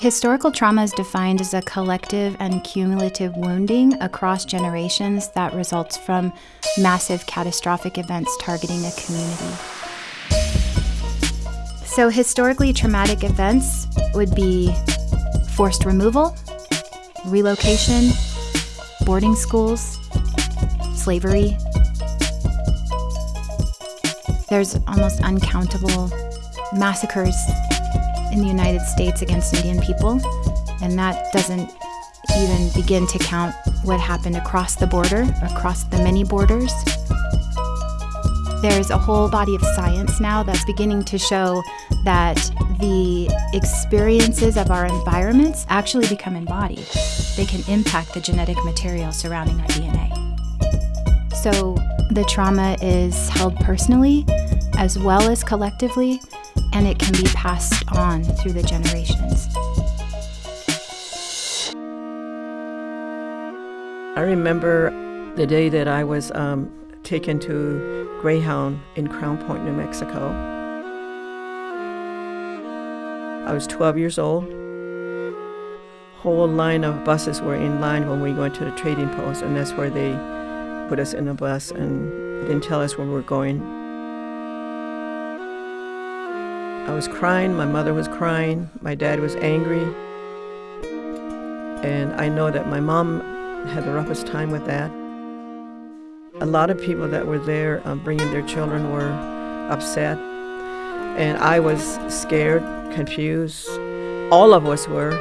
Historical trauma is defined as a collective and cumulative wounding across generations that results from massive catastrophic events targeting a community. So, historically traumatic events would be forced removal, relocation, boarding schools, slavery. There's almost uncountable massacres in the United States against Indian people, and that doesn't even begin to count what happened across the border, across the many borders. There's a whole body of science now that's beginning to show that the experiences of our environments actually become embodied. They can impact the genetic material surrounding our DNA. So the trauma is held personally as well as collectively, and it can be passed on through the generations. I remember the day that I was um, taken to Greyhound in Crownpoint, New Mexico. I was 12 years old. Whole line of buses were in line when we went to the trading post, and that's where they put us in a bus and didn't tell us where we were going. I was crying, my mother was crying, my dad was angry. And I know that my mom had the roughest time with that. A lot of people that were there um, bringing their children were upset. And I was scared, confused. All of us were.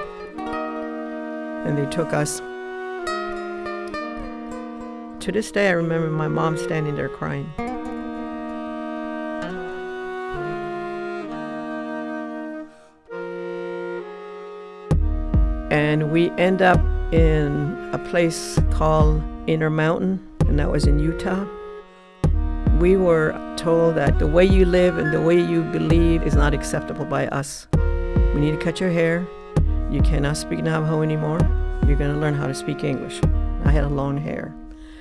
And they took us. To this day, I remember my mom standing there crying. And we end up in a place called Intermountain, and that was in Utah. We were told that the way you live and the way you believe is not acceptable by us. We need to cut your hair. You cannot speak Navajo anymore. You're going to learn how to speak English. I had a long hair,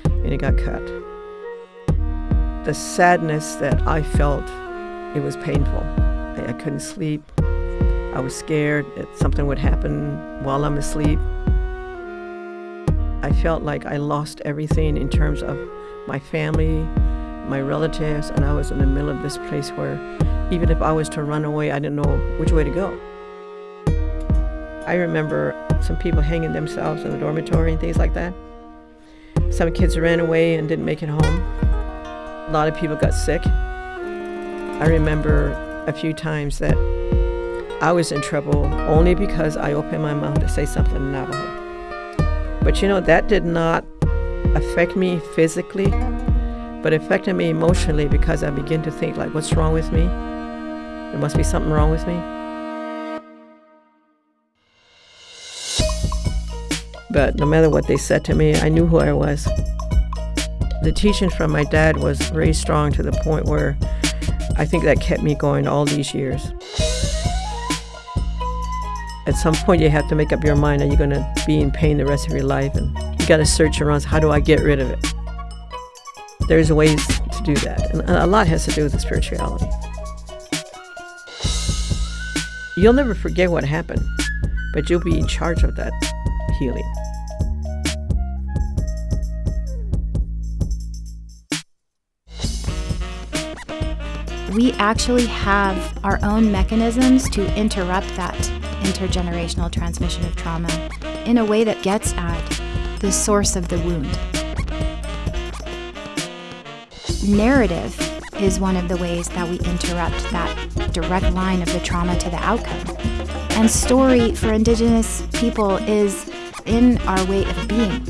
and it got cut. The sadness that I felt, it was painful. I, I couldn't sleep. I was scared that something would happen while I'm asleep. I felt like I lost everything in terms of my family, my relatives, and I was in the middle of this place where even if I was to run away, I didn't know which way to go. I remember some people hanging themselves in the dormitory and things like that. Some kids ran away and didn't make it home. A lot of people got sick. I remember a few times that I was in trouble only because I opened my mouth to say something in Navajo. But you know, that did not affect me physically, but affected me emotionally because I began to think like, what's wrong with me? There must be something wrong with me. But no matter what they said to me, I knew who I was. The teaching from my dad was very strong to the point where I think that kept me going all these years at some point you have to make up your mind are you going to be in pain the rest of your life? And you got to search around how do i get rid of it? There's ways to do that and a lot has to do with the spirituality. You'll never forget what happened but you'll be in charge of that healing. We actually have our own mechanisms to interrupt that intergenerational transmission of trauma in a way that gets at the source of the wound. Narrative is one of the ways that we interrupt that direct line of the trauma to the outcome. And story for Indigenous people is in our way of being.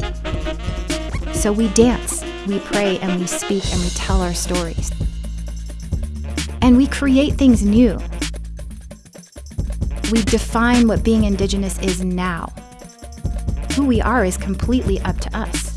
So we dance, we pray, and we speak, and we tell our stories. And we create things new we define what being Indigenous is now. Who we are is completely up to us.